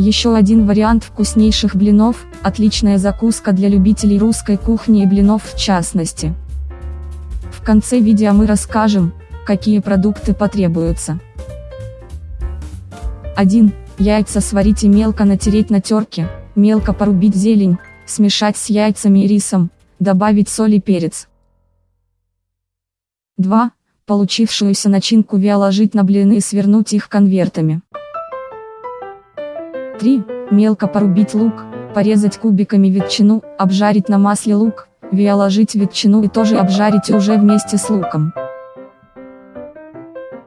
Еще один вариант вкуснейших блинов, отличная закуска для любителей русской кухни и блинов в частности. В конце видео мы расскажем, какие продукты потребуются. 1. Яйца сварить и мелко натереть на терке, мелко порубить зелень, смешать с яйцами и рисом, добавить соль и перец. 2. Получившуюся начинку виоложить на блины и свернуть их конвертами. 3. Мелко порубить лук, порезать кубиками ветчину, обжарить на масле лук, виоложить ветчину и тоже обжарить уже вместе с луком.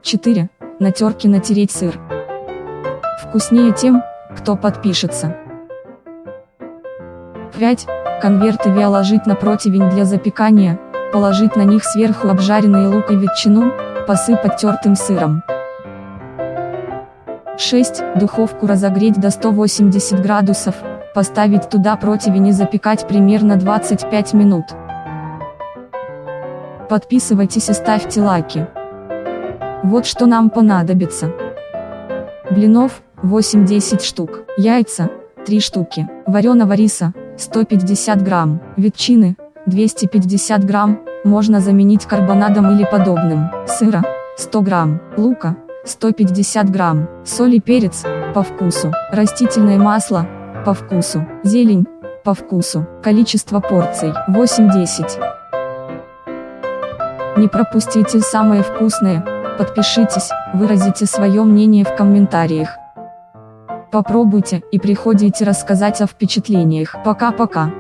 4. На терке натереть сыр. Вкуснее тем, кто подпишется. 5. Конверты виоложить на противень для запекания, положить на них сверху обжаренный лук и ветчину, посыпать тертым сыром. 6. Духовку разогреть до 180 градусов, поставить туда противень и запекать примерно 25 минут. Подписывайтесь и ставьте лайки. Вот что нам понадобится. Блинов, 8-10 штук, яйца, 3 штуки, вареного риса, 150 грамм, ветчины, 250 грамм, можно заменить карбонадом или подобным, сыра, 100 грамм, лука, 150 грамм, соль и перец, по вкусу, растительное масло, по вкусу, зелень, по вкусу, количество порций, 8-10. Не пропустите самое вкусное, подпишитесь, выразите свое мнение в комментариях. Попробуйте и приходите рассказать о впечатлениях. Пока-пока.